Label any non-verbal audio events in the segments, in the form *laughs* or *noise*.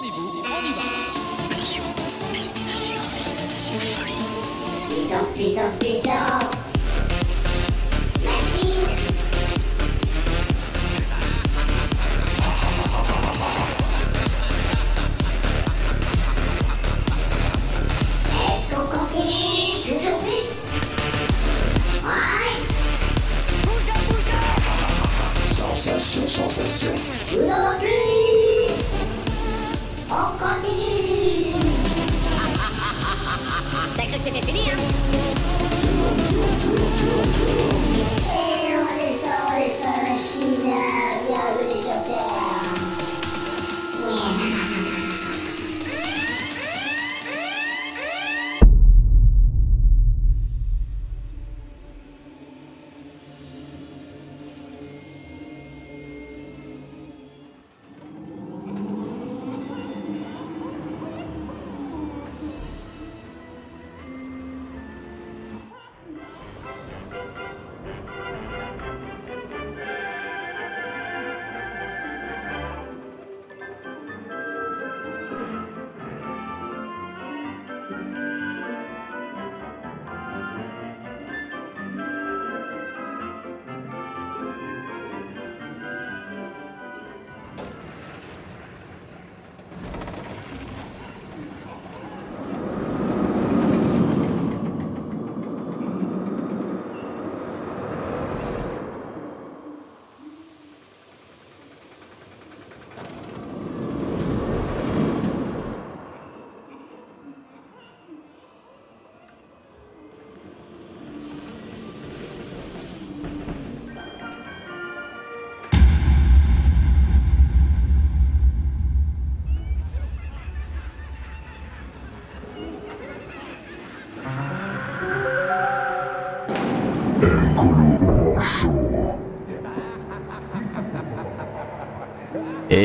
Prenez-vous, on y va. Attention, destination, folie. Puissance, puissance, puissance T'as cru que c'était fini, hein?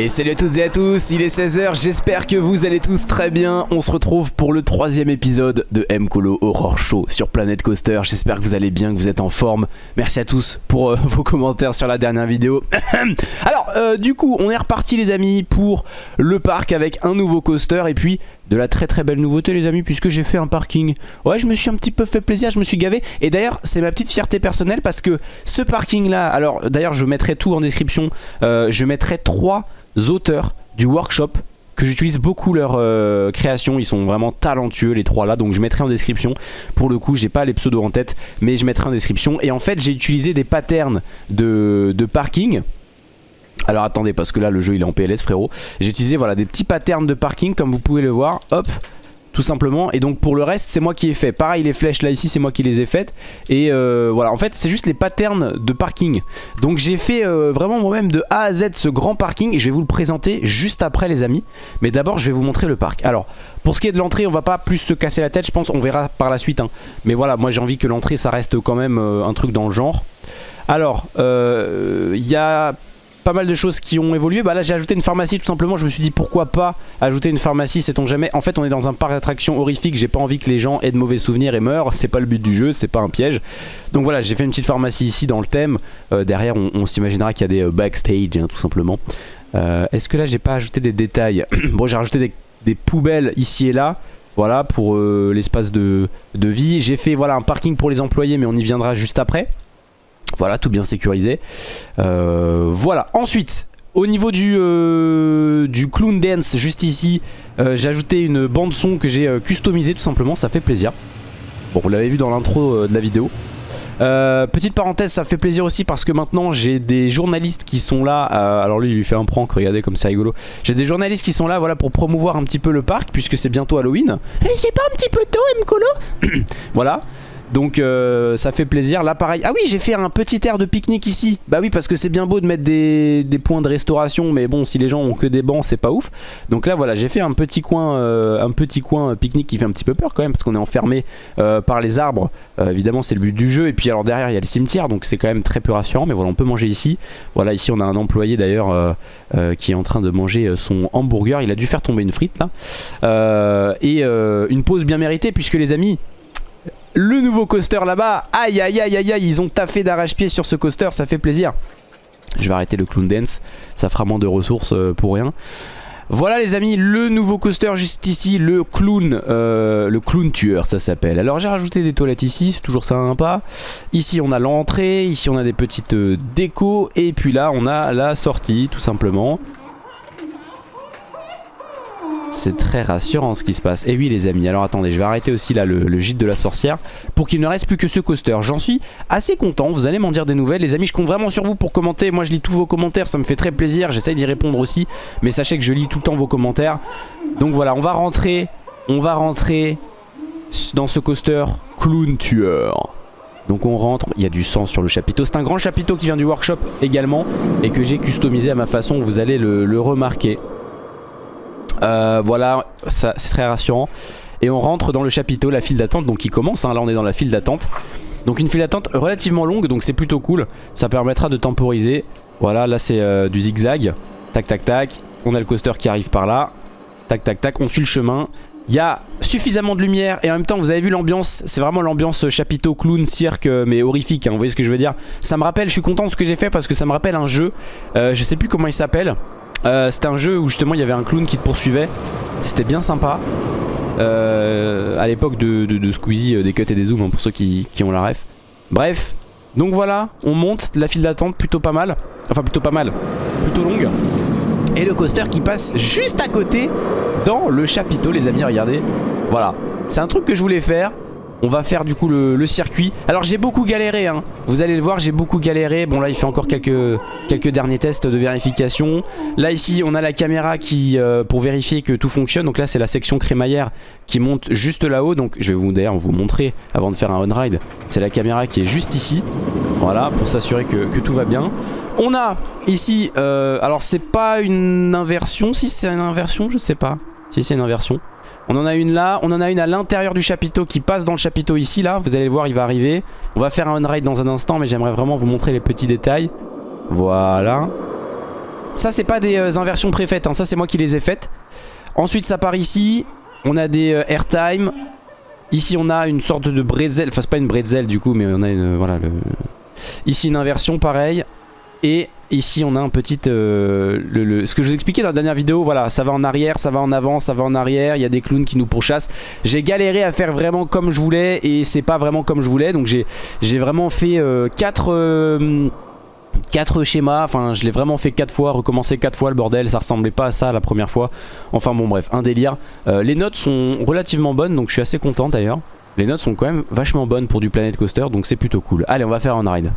Et salut à toutes et à tous, il est 16h, j'espère que vous allez tous très bien. On se retrouve pour le troisième épisode de M-Colo Horror Show sur Planet Coaster. J'espère que vous allez bien, que vous êtes en forme. Merci à tous pour euh, *laughs* vos commentaires sur la dernière vidéo. *coughs* Alors, euh, du coup, on est reparti les amis pour le parc avec un nouveau coaster et puis de la très très belle nouveauté les amis puisque j'ai fait un parking. Ouais, je me suis un petit peu fait plaisir, je me suis gavé. Et d'ailleurs, c'est ma petite fierté personnelle parce que ce parking là, alors d'ailleurs je mettrai tout en description. Euh, je mettrai trois auteurs du workshop que j'utilise beaucoup leur euh, création, ils sont vraiment talentueux les trois là donc je mettrai en description. Pour le coup j'ai pas les pseudos en tête mais je mettrai en description. Et en fait j'ai utilisé des patterns de, de parking. Alors attendez parce que là le jeu il est en PLS frérot. J'ai utilisé voilà des petits patterns de parking. Comme vous pouvez le voir Hop tout simplement. Et donc pour le reste c'est moi qui ai fait. Pareil les flèches là ici c'est moi qui les ai faites. Et euh, voilà. En fait c'est juste les patterns de parking. Donc j'ai fait euh, vraiment moi-même de A à Z ce grand parking. Et je vais vous le présenter juste après les amis. Mais d'abord je vais vous montrer le parc. Alors pour ce qui est de l'entrée on va pas plus se casser la tête je pense. On verra par la suite hein. mais voilà moi j'ai envie que l'entrée ça reste quand même euh, un truc dans le genre. Alors il y a pas mal de choses qui ont évolué. Bah là j'ai ajouté une pharmacie tout simplement. Je me suis dit pourquoi pas ajouter une pharmacie, sait-on jamais. En fait on est dans un parc d'attractions horrifique. J'ai pas envie que les gens aient de mauvais souvenirs et meurent. C'est pas le but du jeu, c'est pas un piège. Donc voilà j'ai fait une petite pharmacie ici dans le thème. Euh, derrière on, s'imaginera qu'il y a des euh, backstage hein, tout simplement. Euh, Est-ce que là j'ai pas ajouté des détails *clears throat* Bon j'ai rajouté des, poubelles ici et là. Voilà pour l'espace de, de vie. J'ai fait voilà un parking pour les employés mais on y viendra juste après. Voilà, tout bien sécurisé. Euh, voilà, ensuite, au niveau du, euh, du clown dance, juste ici, euh, j'ai ajouté une bande son que j'ai euh, customisée tout simplement, ça fait plaisir. Bon, vous l'avez vu dans l'intro de la vidéo. Petite parenthèse, ça fait plaisir aussi parce que maintenant j'ai des journalistes qui sont là. alors lui, il lui fait un prank, regardez comme c'est rigolo. J'ai des journalistes qui sont là, voilà, pour promouvoir un petit peu le parc puisque c'est bientôt Halloween. Et c'est pas un petit peu tôt, Mcolo *coughs* Voilà. Donc euh, ça fait plaisir. Là pareil. Ah oui j'ai fait un petit air de pique-nique ici. Bah oui parce que c'est bien beau de mettre des, points de restauration. Mais bon si les gens ont que des bancs c'est pas ouf. Donc là voilà j'ai fait un petit coin euh, un petit coin pique-nique qui fait un petit peu peur quand même. Parce qu'on est enfermé euh, par les arbres. Évidemment c'est le but du jeu. Et puis alors derrière il y a le cimetière. Donc c'est quand même très peu rassurant. Mais voilà on peut manger ici. Voilà ici on a un employé d'ailleurs qui est en train de manger son hamburger. Il a dû faire tomber une frite là. Et une pause bien méritée puisque les amis le nouveau coaster là-bas. Aïe aïe aïe aïe aïe, ils ont taffé d'arrache-pied sur ce coaster, ça fait plaisir. Je vais arrêter le clown dance, ça fera moins de ressources euh, pour rien. Voilà les amis, le nouveau coaster juste ici, le clown, euh, le clown tueur ça s'appelle. Alors j'ai rajouté des toilettes ici, c'est toujours sympa. Ici on a l'entrée, ici on a des petites euh, décos et puis là on a la sortie tout simplement. C'est très rassurant ce qui se passe. Et oui les amis, alors attendez, je vais arrêter aussi là le, gîte de la sorcière pour qu'il ne reste plus que ce coaster. J'en suis assez content, vous allez m'en dire des nouvelles. Les amis, je compte vraiment sur vous pour commenter. Moi je lis tous vos commentaires, ça me fait très plaisir. J'essaye d'y répondre aussi. Mais sachez que je lis tout le temps vos commentaires. Donc voilà, on va rentrer, on va rentrer dans ce coaster clown tueur. Donc on rentre, il y a du sang sur le chapiteau. C'est un grand chapiteau qui vient du workshop également et que j'ai customisé à ma façon, vous allez le, le remarquer. Euh, voilà, c'est très rassurant. Et on rentre dans le chapiteau, la file d'attente, donc qui commence, hein, là on est dans la file d'attente. Donc une file d'attente relativement longue, donc c'est plutôt cool. Ça permettra de temporiser. Voilà, là c'est euh, du zigzag. Tac tac tac, on a le coaster qui arrive par là. Tac tac tac, on suit le chemin. Il y a suffisamment de lumière et en même temps vous avez vu l'ambiance, c'est vraiment l'ambiance chapiteau, clown, cirque euh, mais horrifique, hein, vous voyez ce que je veux dire? Ça me rappelle, je suis content de ce que j'ai fait parce que ça me rappelle un jeu, euh, je sais plus comment il s'appelle euh, C'était un jeu où justement il y avait un clown qui te poursuivait, c'était bien sympa. Euh, À l'époque de, de, Squeezie, euh, des cuts et des zooms hein, pour ceux qui, qui ont la ref. Bref, donc voilà, on monte, la file d'attente plutôt pas mal, enfin plutôt pas mal, plutôt longue. Et le coaster qui passe juste à côté dans le chapiteau les amis regardez. Voilà. C'est un truc que je voulais faire on va faire du coup le, circuit. Alors j'ai beaucoup galéré hein. vous allez le voir j'ai beaucoup galéré. Bon là il fait encore quelques, derniers tests de vérification. Là ici on a la caméra qui euh, pour vérifier que tout fonctionne. Donc là c'est la section crémaillère qui monte juste là-haut. Donc je vais vous d'ailleurs vous montrer avant de faire un on-ride c'est la caméra qui est juste ici. Voilà pour s'assurer que, que tout va bien. On a ici, euh, alors c'est pas une inversion, si c'est une inversion, je sais pas. Si c'est une inversion. On en a une là, on en a une à l'intérieur du chapiteau qui passe dans le chapiteau ici là. Vous allez voir, il va arriver. On va faire un on-ride dans un instant, mais j'aimerais vraiment vous montrer les petits détails. Voilà. Ça c'est pas des euh, inversions préfaites, hein. ça c'est moi qui les ai faites. Ensuite ça part ici. On a des euh, airtime. Ici on a une sorte de bretzel, enfin c'est pas une bretzel du coup, mais on a une, voilà le... Ici une inversion pareil. Et ici on a un petit euh, ce que je vous expliquais dans la dernière vidéo voilà ça va en arrière ça va en avant ça va en arrière il y a des clowns qui nous pourchassent j'ai galéré à faire vraiment comme je voulais et c'est pas vraiment comme je voulais donc j'ai vraiment fait 4 euh, 4 euh, schémas, enfin je l'ai vraiment fait 4 fois, recommencer 4 fois le bordel, ça ressemblait pas à ça la première fois. Enfin bon bref, un délire. Les notes sont relativement bonnes donc je suis assez content d'ailleurs. Les notes sont quand même vachement bonnes pour du Planet Coaster donc c'est plutôt cool. Allez on va faire un ride.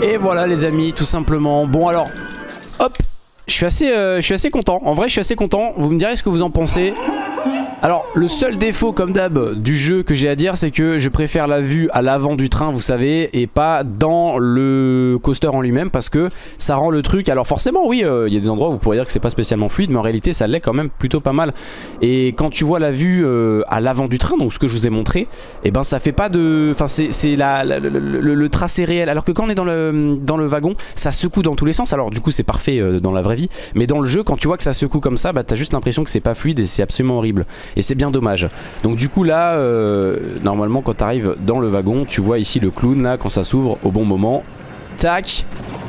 Et voilà les amis, tout simplement. Bon alors, hop, je suis assez, euh, je suis assez content. En vrai, je suis assez content. Vous me direz ce que vous en pensez. Alors, le seul défaut, comme d'hab, du jeu que j'ai à dire, c'est que je préfère la vue à l'avant du train, vous savez, et pas dans le coaster en lui-même, parce que ça rend le truc... Alors forcément, oui, euh, il y a des endroits où vous pourriez dire que c'est pas spécialement fluide, mais en réalité, ça l'est quand même plutôt pas mal. Et quand tu vois la vue euh, à l'avant du train, donc ce que je vous ai montré, et eh ben ça fait pas de... Enfin, c'est la, la- le tracé réel. Alors que quand on est dans le, dans le wagon, ça secoue dans tous les sens. Alors du coup, c'est parfait euh, dans la vraie vie, mais dans le jeu, quand tu vois que ça secoue comme ça, bah t'as juste l'impression que c'est pas fluide et c'est absolument horrible. Et c'est bien dommage. Donc du coup là, euh, normalement quand tu arrives dans le wagon, tu vois ici le clown là, quand ça s'ouvre au bon moment. Tac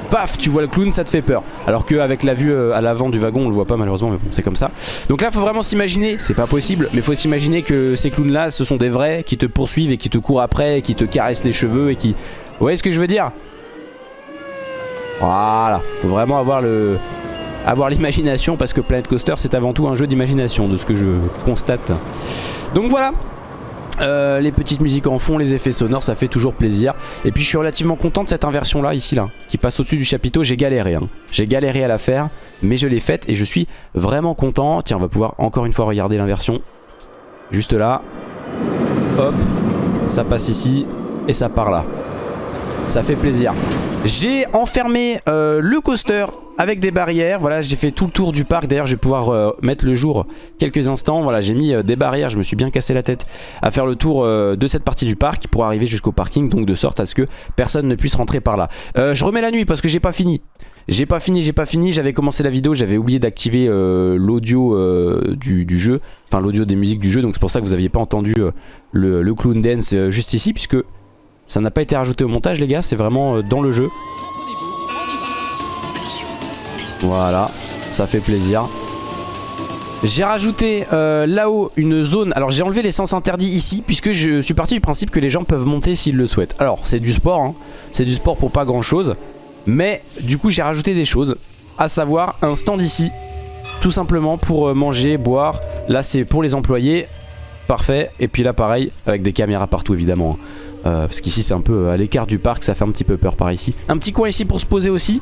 Paf, tu vois le clown, ça te fait peur. Alors qu'avec la vue euh, à l'avant du wagon, on le voit pas malheureusement, mais bon, c'est comme ça. Donc là, faut vraiment s'imaginer, c'est pas possible, mais faut s'imaginer que ces clowns là, ce sont des vrais qui te poursuivent et qui te courent après, qui te caressent les cheveux et qui... Vous voyez ce que je veux dire? Voilà, faut vraiment avoir le... Avoir l'imagination parce que Planet Coaster c'est avant tout un jeu d'imagination de ce que je constate. Donc voilà, euh, les petites musiques en fond, les effets sonores, ça fait toujours plaisir. Et puis je suis relativement content de cette inversion là, ici là, qui passe au-dessus du chapiteau. J'ai galéré, hein. j'ai galéré à la faire, mais je l'ai faite et je suis vraiment content. Tiens, on va pouvoir encore une fois regarder l'inversion. Juste là, hop, ça passe ici et ça part là. Ça fait plaisir. J'ai enfermé euh, le coaster avec des barrières. Voilà, j'ai fait tout le tour du parc. D'ailleurs, je vais pouvoir euh, mettre le jour quelques instants. Voilà, j'ai mis euh, des barrières. Je me suis bien cassé la tête à faire le tour de cette partie du parc pour arriver jusqu'au parking. Donc de sorte à ce que personne ne puisse rentrer par là. Je remets la nuit parce que j'ai pas fini. J'ai pas fini, j'ai pas fini, j'avais commencé la vidéo, j'avais oublié d'activer l'audio du, jeu, enfin l'audio des musiques du jeu, donc c'est pour ça que vous aviez pas entendu le, le clown dance juste ici, puisque ça n'a pas été rajouté au montage les gars, c'est vraiment euh, dans le jeu. Voilà, ça fait plaisir. J'ai rajouté euh, là-haut une zone, alors j'ai enlevé les sens interdits ici puisque je suis parti du principe que les gens peuvent monter s'ils le souhaitent. Alors c'est du sport, hein. c'est du sport pour pas grand chose, mais du coup j'ai rajouté des choses, à savoir un stand ici, tout simplement pour euh, manger, boire. Là c'est pour les employés, parfait. Et puis là pareil, avec des caméras partout évidemment. hein. Euh, parce qu'ici c'est un peu à l'écart du parc, ça fait un petit peu peur par ici. Un petit coin ici pour se poser aussi.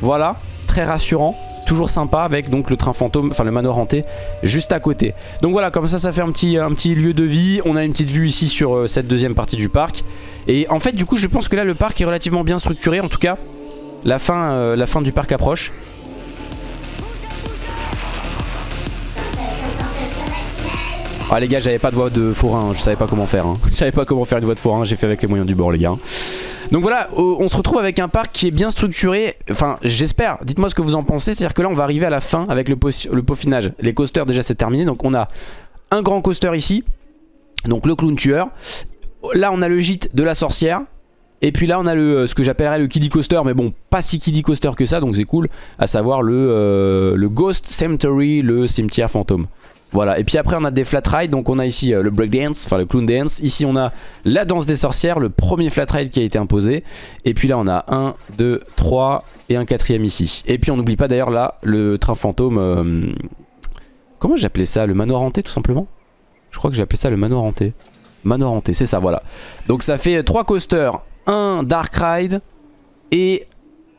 Voilà, très rassurant. Toujours sympa avec donc le train fantôme, enfin le manoir hanté juste à côté. Donc voilà, comme ça ça fait un petit, un petit lieu de vie. On a une petite vue ici sur euh, cette deuxième partie du parc. Et en fait du coup je pense que là le parc est relativement bien structuré. En tout cas, euh, la fin du parc approche. Ah les gars j'avais pas de voix de forain, je savais pas comment faire hein. *laughs* Je savais pas comment faire une voix de forain, j'ai fait avec les moyens du bord les gars. Donc voilà, euh, on se retrouve avec un parc qui est bien structuré Enfin j'espère, dites-moi ce que vous en pensez C'est à dire que là on va arriver à la fin avec le, le peaufinage. Les coasters déjà c'est terminé Donc on a un grand coaster ici Donc le clown tueur. Là on a le gîte de la sorcière et puis là on a le, euh, ce que j'appellerais le kiddie coaster mais bon pas si kiddie coaster que ça donc c'est cool à savoir le, euh, le Ghost Cemetery, le cimetière fantôme voilà, et puis après on a des flat rides, donc on a ici euh, le breakdance, enfin le clown dance. Ici on a la danse des sorcières, le premier flat ride qui a été imposé. Et puis là on a 1, 2, 3 et un quatrième ici. Et puis on n'oublie pas d'ailleurs là le train fantôme. euh, comment j'appelais ça? Le manoir hanté tout simplement? Je crois que j'appelais ça le manoir hanté. Manoir hanté, c'est ça, voilà. Donc ça fait 3 coasters, un dark ride et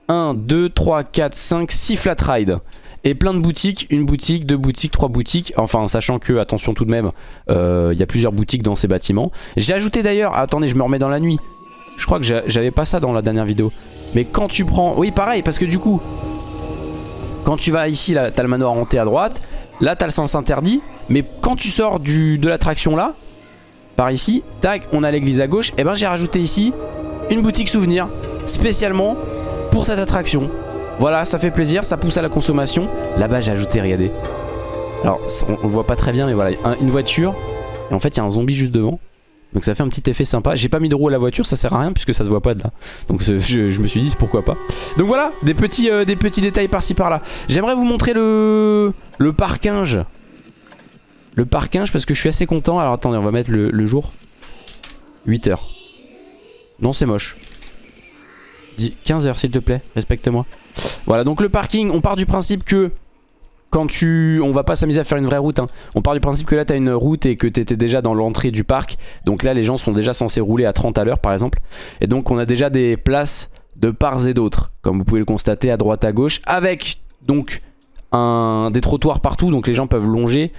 1, 2, 3, 4, 5, 6 flat rides. Et plein de boutiques, une boutique, deux boutiques, trois boutiques. Enfin, sachant que, attention tout de même, euh, il y a plusieurs boutiques dans ces bâtiments. J'ai ajouté d'ailleurs, attendez, je me remets dans la nuit. Je crois que j'a- j'avais pas ça dans la dernière vidéo. Mais quand tu prends... Oui, pareil, parce que du coup, quand tu vas ici, là, t'as le manoir hanté à droite. Là, t'as le sens interdit. Mais quand tu sors du, de l'attraction là, par ici, tac, on a l'église à gauche. Et ben, j'ai rajouté ici une boutique souvenir spécialement pour cette attraction. Voilà, ça fait plaisir, ça pousse à la consommation. Là-bas, j'ai ajouté, regardez. Alors, on, le voit pas très bien, mais voilà, un- une voiture. Et en fait, il y a un zombie juste devant. Donc ça fait un petit effet sympa. J'ai pas mis de roue à la voiture, ça sert à rien puisque ça se voit pas de là. Donc je, me suis dit, pourquoi pas. Donc voilà, des petits, euh, détails par-ci par-là. J'aimerais vous montrer le, le. Le parkinge parce que je suis assez content. Alors attendez, on va mettre le, le jour. 8 heures. Non, c'est moche. Dis 15 heures s'il te plaît, respecte-moi. Voilà, donc le parking, on part du principe que quand tu... On va pas s'amuser à faire une vraie route. hein. On part du principe que là, t'as une route et que t'étais déjà dans l'entrée du parc. Donc là, les gens sont déjà censés rouler à 30 à l'heure, par exemple. Et donc, on a déjà des places de parts et d'autres, comme vous pouvez le constater à droite à gauche, avec donc un, des trottoirs partout, donc les gens peuvent longer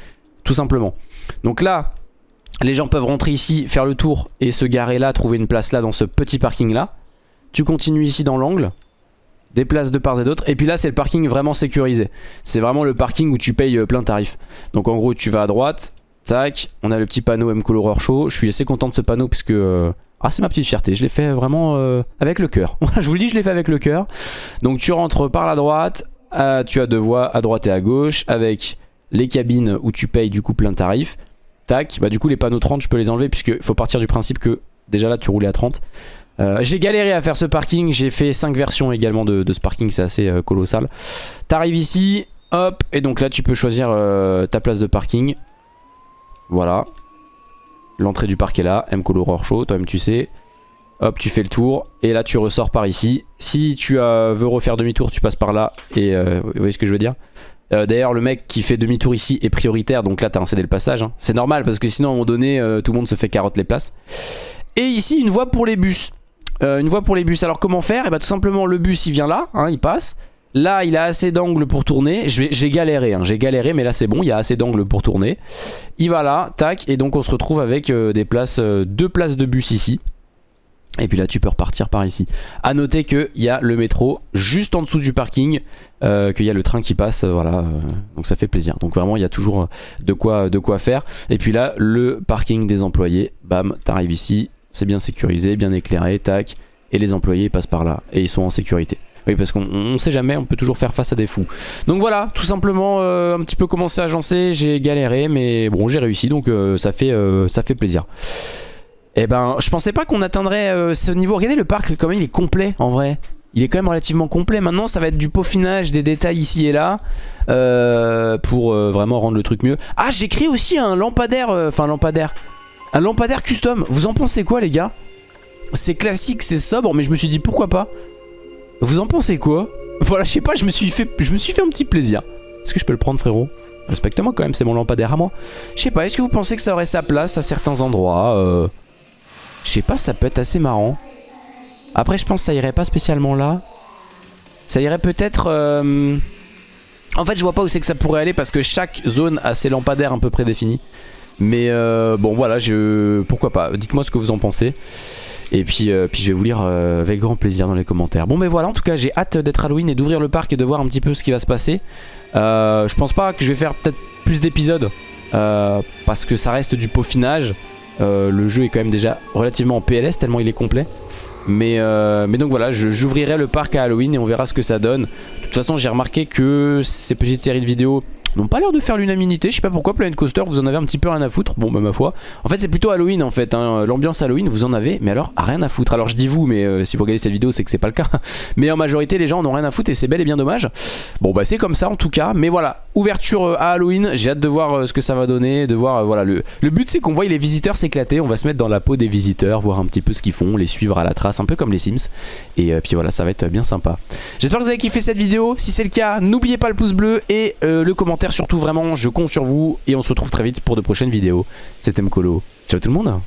tout simplement. Donc là, les gens peuvent rentrer ici, faire le tour et se garer là, trouver une place là dans ce petit parking là. Tu continues ici dans l'angle, des places de part et d'autre. Et puis là, c'est le parking vraiment sécurisé. C'est vraiment le parking où tu payes euh, plein tarif. Donc en gros, tu vas à droite, tac, on a le petit panneau M-Colo Horror Show. Je suis assez content de ce panneau puisque... euh, ah, c'est ma petite fierté. Je l'ai fait vraiment euh, avec le cœur. *laughs* je vous le dis, je l'ai fait avec le cœur. Donc tu rentres par la droite. tu as deux voies à droite et à gauche avec les cabines où tu payes du coup plein tarif. Tac, bah du coup les panneaux 30 je peux les enlever puisque faut partir du principe que déjà là tu roulais à 30. Euh, j'ai galéré à faire ce parking, j'ai fait 5 versions également de, ce parking, c'est assez euh, colossal. T'arrives ici, hop, et donc là tu peux choisir euh, ta place de parking. Voilà. L'entrée du parc est là, M Colo Horror Show, toi-même tu sais. Hop, tu fais le tour, et là tu ressors par ici. Si tu veux refaire demi-tour, tu passes par là, et vous voyez ce que je veux dire? D'ailleurs le mec qui fait demi-tour ici est prioritaire donc là t'as un cédé le passage hein. C'est normal parce que sinon à un moment donné tout le monde se fait carotte les places Et ici une voie pour les bus Euh, Une voie pour les bus. Alors comment faire? Et bah tout simplement le bus il vient là hein, il passe. Là il a assez d'angles pour tourner. J'ai galéré hein, j'ai galéré mais là c'est bon il y a assez d'angles pour tourner. Il va là tac et donc on se retrouve avec euh, des places euh, Deux places de bus ici. Et puis là tu peux repartir par ici. A noter qu'il y a le métro juste en dessous du parking Qu'il y a le train qui passe Voilà donc ça fait plaisir. Donc vraiment il y a toujours de quoi, de quoi faire. Et puis là le parking des employés Bam t'arrives ici C'est bien sécurisé, bien éclairé, tac Et les employés passent par là et ils sont en sécurité oui parce qu'on on sait jamais, on peut toujours faire face à des fous Donc voilà, tout simplement euh, un petit peu commencé à agencer J'ai galéré mais bon j'ai réussi donc euh, ça, fait, euh, ça fait plaisir eh ben, je pensais pas qu'on atteindrait ce niveau. Regardez le parc, quand même, il est complet en vrai. Il est quand même relativement complet. Maintenant, ça va être du peaufinage, des détails ici et là. pour vraiment rendre le truc mieux. Ah, créé aussi un lampadaire. Enfin, lampadaire. Un lampadaire custom. Vous en pensez quoi, les gars? C'est classique, c'est sobre, mais je me suis dit pourquoi pas? Vous en pensez quoi? Voilà, je sais pas, je me suis fait, je me suis fait un petit plaisir. Est-ce que je peux le prendre, frérot? Respecte-moi quand même, c'est mon lampadaire à moi. Je sais pas, est-ce que vous pensez que ça aurait sa place à certains endroits euh... Je sais pas, ça peut être assez marrant. Après, je pense que ça irait pas spécialement là. Ça irait peut-être... euh, En fait, je vois pas où c'est que ça pourrait aller parce que chaque zone a ses lampadaires un peu prédéfinis. Mais euh, bon, voilà, je... pourquoi pas. Dites-moi ce que vous en pensez. Et puis, euh, puis je vais vous lire euh, avec grand plaisir dans les commentaires. Bon, mais voilà, en tout cas, j'ai hâte d'être Halloween et d'ouvrir le parc et de voir un petit peu ce qui va se passer. Je pense pas que je vais faire peut-être plus d'épisodes. parce que ça reste du peaufinage. Le jeu est quand même déjà relativement en PLS tellement il est complet. Mais, mais donc voilà, j'ouvrirai le parc à Halloween et on verra ce que ça donne. De toute façon, j'ai remarqué que ces petites séries de vidéos n'ont pas l'air de faire l'unanimité. Je sais pas pourquoi Planet Coaster, vous en avez un petit peu rien à foutre. Bon, bah ma foi. En fait, c'est plutôt Halloween en fait. hein. L'ambiance Halloween, vous en avez, mais alors rien à foutre. Alors je dis vous, mais euh, si vous regardez cette vidéo, c'est que c'est pas le cas. *laughs* Mais en majorité, les gens en ont rien à foutre et c'est bel et bien dommage. Bon, bah c'est comme ça en tout cas. Mais voilà, ouverture euh, à Halloween. J'ai hâte de voir euh, ce que ça va donner, de voir voilà le. Le but, c'est qu'on voit les visiteurs s'éclater. On va se mettre dans la peau des visiteurs, voir un petit peu ce qu'ils font, les suivre à la trace, un peu comme les Sims. Et puis voilà, ça va être bien sympa. J'espère que vous avez kiffé cette vidéo. Si c'est le cas, n'oubliez pas le pouce bleu et le commentaire surtout. Vraiment, je compte sur vous et on se retrouve très vite pour de prochaines vidéos. C'était Mkolo. Ciao tout le monde.